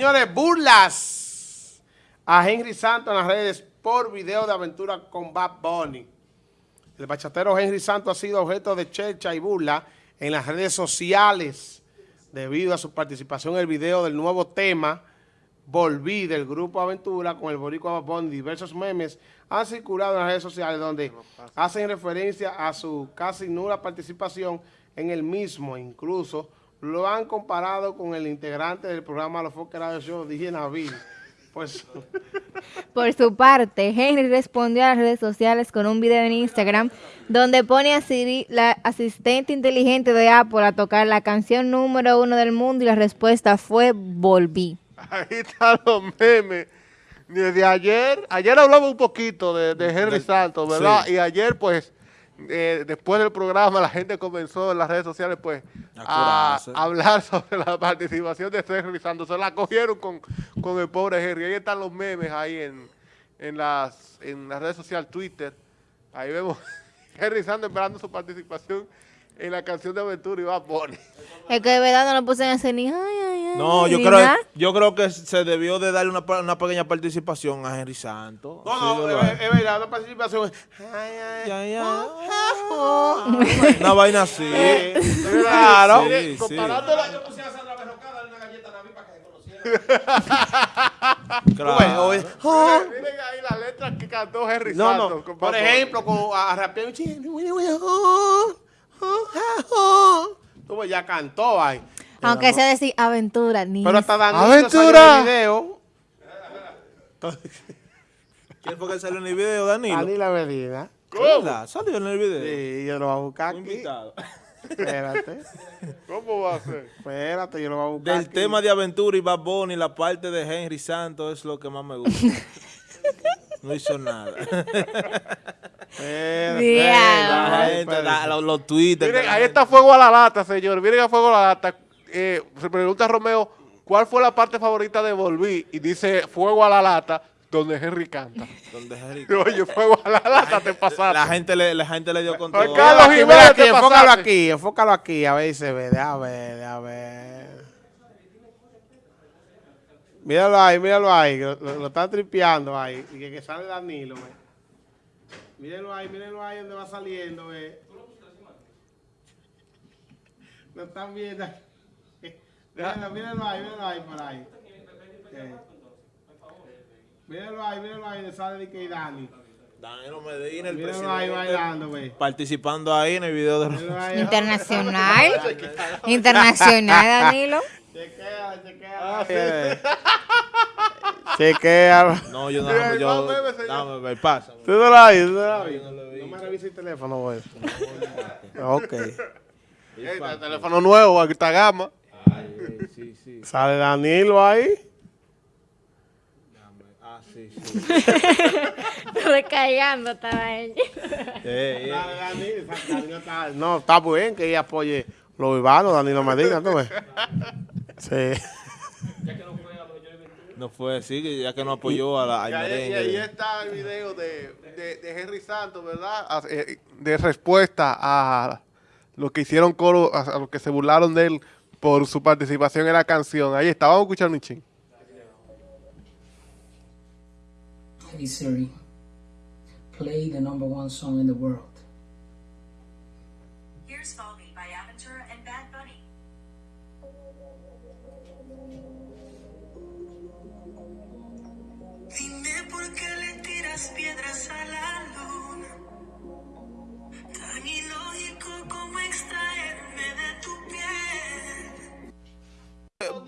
Señores, burlas a Henry Santos en las redes por video de aventura con Bad Bunny. El bachatero Henry Santos ha sido objeto de checha y burla en las redes sociales debido a su participación en el video del nuevo tema Volví del grupo Aventura con el boricua Bad Bunny. Diversos memes han circulado en las redes sociales donde hacen referencia a su casi nula participación en el mismo, incluso lo han comparado con el integrante del programa Los Foques Radio Show, DJ Nabil. Pues... Por su parte, Henry respondió a las redes sociales con un video en Instagram donde pone a Siri, la asistente inteligente de Apple, a tocar la canción número uno del mundo y la respuesta fue Volví. Ahí están los memes. Desde ayer, ayer hablamos un poquito de, de Henry Santos, ¿verdad? Y ayer, pues, eh, después del programa, la gente comenzó en las redes sociales, pues, a, hablar sobre la participación de Henry Santos. Se la cogieron con, con el pobre Henry. Ahí están los memes ahí en, en, las, en las redes sociales, Twitter. Ahí vemos Henry Santos esperando su participación en la canción de Aventura y va a poner. Es que de verdad no lo puse en ese ni ay, ay, ay. No, yo creo, yo creo que se debió de darle una, una pequeña participación a Henry Santos. No, no, es, verdad, una participación. Ay, ay, ay, ay. Una vaina así. claro. Sí, sí. Yo puse a Sandra Berrocada una galleta a Naví para que se conociera. Claro. Miren ahí las letras que cantó Henry No, Santos. no. Por ejemplo, con a, rapear un ching. Tú ves, ya cantó ahí. Aunque sea decir aventura, ni Pero hasta Danilo ¡Aventura! salió en el video. ¿Quién fue que salió en el video, Danilo? Danilo Medina. ¿Verdad? ¿Salió en el video? Sí, yo lo voy a buscar Un aquí. invitado. Espérate. ¿Cómo va a ser? Espérate, yo lo voy a buscar Del aquí. tema de aventura y Bad Bunny, la parte de Henry Santos es lo que más me gusta. No hizo nada. Espérate, los, los Twitter. Miren, la ahí está Fuego a la Lata, señor. Miren a Fuego a la Lata. Eh, se pregunta Romeo, ¿cuál fue la parte favorita de Volví? Y dice Fuego a la Lata, donde Henry canta. Donde Henry- Oye, Fuego a la Lata, te pasaste. La gente le, la gente le dio con todo. Carlos Aquí, mira aquí, enfócalo aquí, enfócalo aquí, a ver si se ve, déjame ver, déjame ver. Míralo ahí, míralo ahí, lo, lo- lo están tripeando ahí, y que, que sale Danilo, ve. Mírenlo ahí, mírenlo ahí donde va saliendo, ve. Lo están viendo. Mírenlo, mírenlo ahí, mírenlo ahí por ahí. Eh. Mírenlo ahí, mírenlo ahí donde sale Dicky y Dani. Danilo Medina, el Mírenlo ahí bailando, participando ahí en el video de Mírenlo ahí. internacional. internacional, Danilo. Chequea, chequea. Chequea. No, yo no, Mira, yo, señor. dame, ver, pasa. Tú no lo oyes, tú no lo vi. No me revises el teléfono, güey. Ok. Eh, el teléfono nuevo, alta gama. Sí, sí. Sale Danilo ahí. Ah, sí, sí. Recallando estaba ella. Eh, eh. Sale Danilo, Danilo está- No, está bien que ella apoye los urbanos, Danilo Medina, tú ves. Sí. No fue así, que ya que no apoyó a la, al Y ahí, y merengue. ahí está el video de, de, de Henry Santos, ¿verdad? A- eh, De respuesta a lo que hicieron coro, a, a lo que se burlaron de él por su participación en la canción. Ahí está, vamos a escuchar un ching. Hey Siri, play the number one song in the world.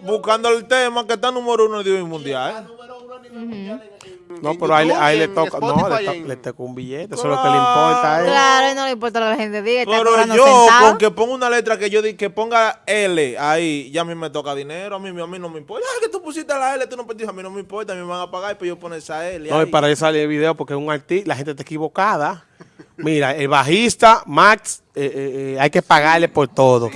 Buscando el tema que está número uno de hoy mundial. No, pero ahí, le- ahí le toca. No, le, to- le toca un billete. Eso es lo que le importa a él. Claro, y no le importa lo que la gente diga. Está Pero yo, con que ponga una letra que yo di, que ponga L ahí, ya a mí me toca dinero, a mí, a mí no me importa. Ah, que tú pusiste la L, tú no pusiste, a mí no me importa, a mí me van a pagar, pero yo poner esa L No, y para eso sale el video porque es un artista, la gente está equivocada. Mira, el bajista, Max, eh, eh, eh, hay que pagarle por todo.